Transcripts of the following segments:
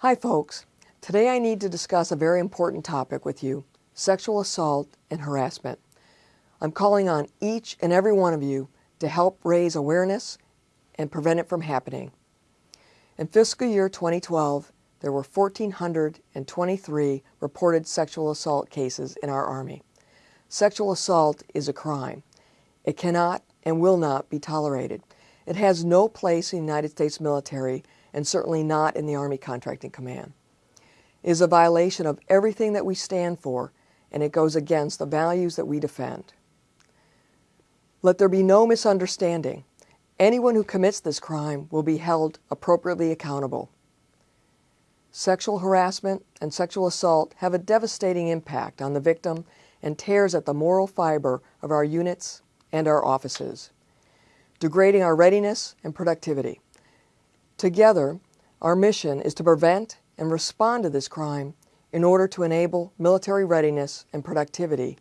Hi folks. Today I need to discuss a very important topic with you, sexual assault and harassment. I'm calling on each and every one of you to help raise awareness and prevent it from happening. In fiscal year 2012, there were 1,423 reported sexual assault cases in our Army. Sexual assault is a crime. It cannot and will not be tolerated. It has no place in the United States military and certainly not in the Army Contracting Command. It is a violation of everything that we stand for and it goes against the values that we defend. Let there be no misunderstanding. Anyone who commits this crime will be held appropriately accountable. Sexual harassment and sexual assault have a devastating impact on the victim and tears at the moral fiber of our units and our offices, degrading our readiness and productivity. Together, our mission is to prevent and respond to this crime in order to enable military readiness and productivity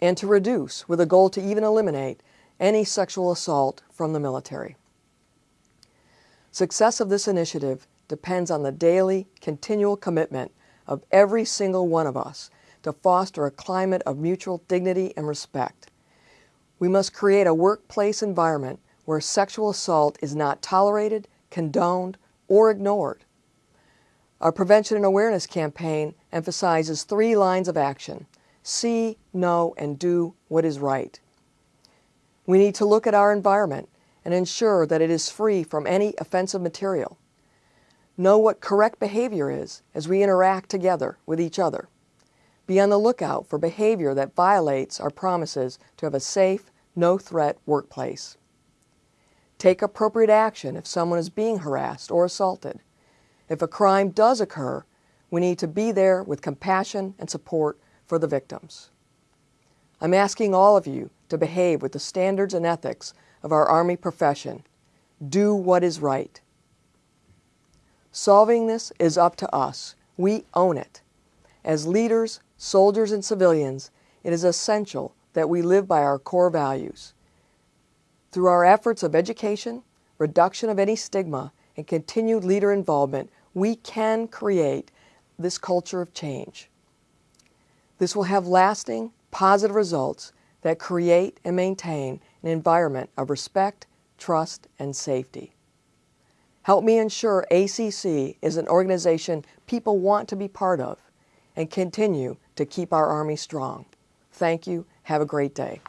and to reduce with a goal to even eliminate any sexual assault from the military. Success of this initiative depends on the daily, continual commitment of every single one of us to foster a climate of mutual dignity and respect. We must create a workplace environment where sexual assault is not tolerated condoned, or ignored. Our prevention and awareness campaign emphasizes three lines of action. See, know, and do what is right. We need to look at our environment and ensure that it is free from any offensive material. Know what correct behavior is as we interact together with each other. Be on the lookout for behavior that violates our promises to have a safe, no-threat workplace. Take appropriate action if someone is being harassed or assaulted. If a crime does occur, we need to be there with compassion and support for the victims. I'm asking all of you to behave with the standards and ethics of our Army profession. Do what is right. Solving this is up to us. We own it. As leaders, soldiers, and civilians, it is essential that we live by our core values. Through our efforts of education, reduction of any stigma, and continued leader involvement, we can create this culture of change. This will have lasting, positive results that create and maintain an environment of respect, trust, and safety. Help me ensure ACC is an organization people want to be part of and continue to keep our Army strong. Thank you. Have a great day.